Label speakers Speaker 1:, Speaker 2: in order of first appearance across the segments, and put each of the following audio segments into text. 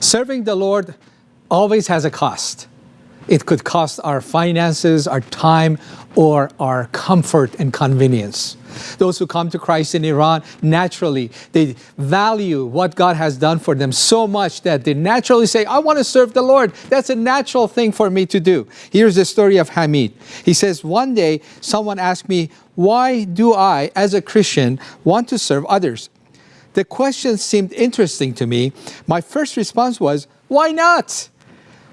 Speaker 1: Serving the Lord always has a cost. It could cost our finances, our time, or our comfort and convenience. Those who come to Christ in Iran, naturally, they value what God has done for them so much that they naturally say, I want to serve the Lord. That's a natural thing for me to do. Here's the story of Hamid. He says, one day, someone asked me, why do I, as a Christian, want to serve others? The question seemed interesting to me. My first response was, why not?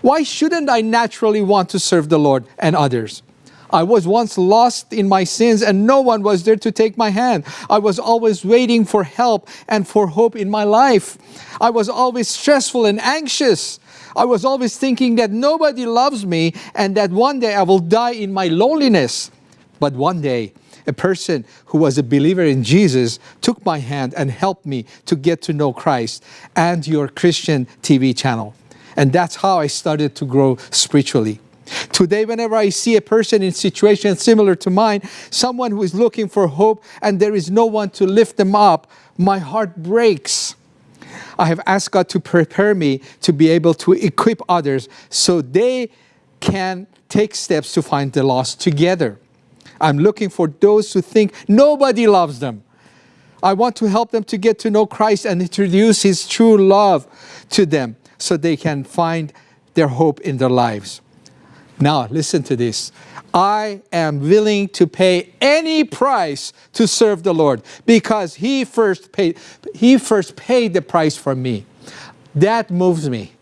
Speaker 1: Why shouldn't I naturally want to serve the Lord and others? I was once lost in my sins and no one was there to take my hand. I was always waiting for help and for hope in my life. I was always stressful and anxious. I was always thinking that nobody loves me and that one day I will die in my loneliness. But one day, a person who was a believer in Jesus took my hand and helped me to get to know Christ and your Christian TV channel. And that's how I started to grow spiritually. Today, whenever I see a person in situation similar to mine, someone who is looking for hope and there is no one to lift them up, my heart breaks. I have asked God to prepare me to be able to equip others so they can take steps to find the lost together. I'm looking for those who think nobody loves them. I want to help them to get to know Christ and introduce His true love to them so they can find their hope in their lives. Now, listen to this. I am willing to pay any price to serve the Lord because He first paid, He first paid the price for me. That moves me.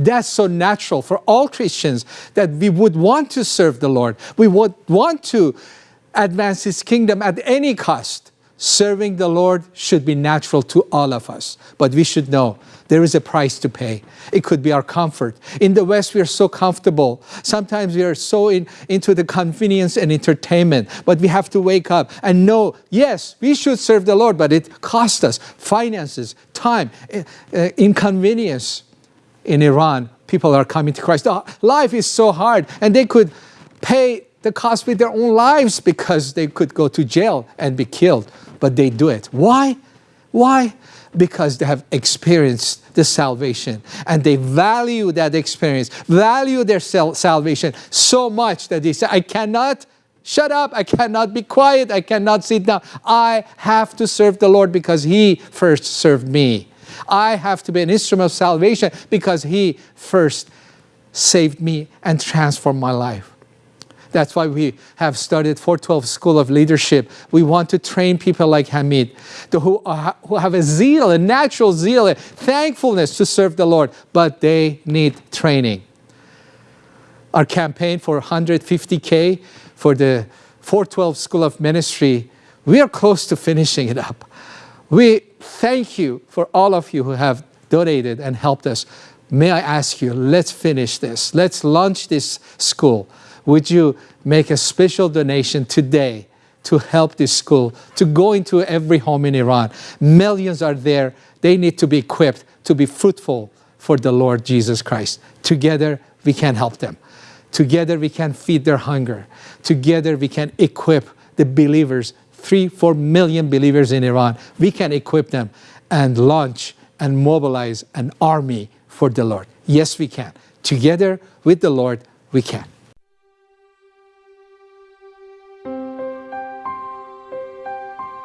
Speaker 1: That's so natural for all Christians that we would want to serve the Lord. We would want to advance His kingdom at any cost. Serving the Lord should be natural to all of us, but we should know there is a price to pay. It could be our comfort. In the West, we are so comfortable. Sometimes we are so in, into the convenience and entertainment, but we have to wake up and know, yes, we should serve the Lord, but it costs us finances, time, uh, inconvenience. In Iran, people are coming to Christ. Oh, life is so hard, and they could pay the cost with their own lives because they could go to jail and be killed, but they do it. Why? Why? Because they have experienced the salvation and they value that experience, value their salvation so much that they say, I cannot shut up, I cannot be quiet, I cannot sit down. I have to serve the Lord because He first served me. I have to be an instrument of salvation because He first saved me and transformed my life. That's why we have started 412 School of Leadership. We want to train people like Hamid, who, are, who have a zeal, a natural zeal, a thankfulness to serve the Lord, but they need training. Our campaign for 150K for the 412 School of Ministry, we are close to finishing it up. We thank you for all of you who have donated and helped us. May I ask you, let's finish this. Let's launch this school would you make a special donation today to help this school, to go into every home in Iran? Millions are there. They need to be equipped to be fruitful for the Lord Jesus Christ. Together, we can help them. Together, we can feed their hunger. Together, we can equip the believers, three, four million believers in Iran. We can equip them and launch and mobilize an army for the Lord. Yes, we can. Together with the Lord, we can.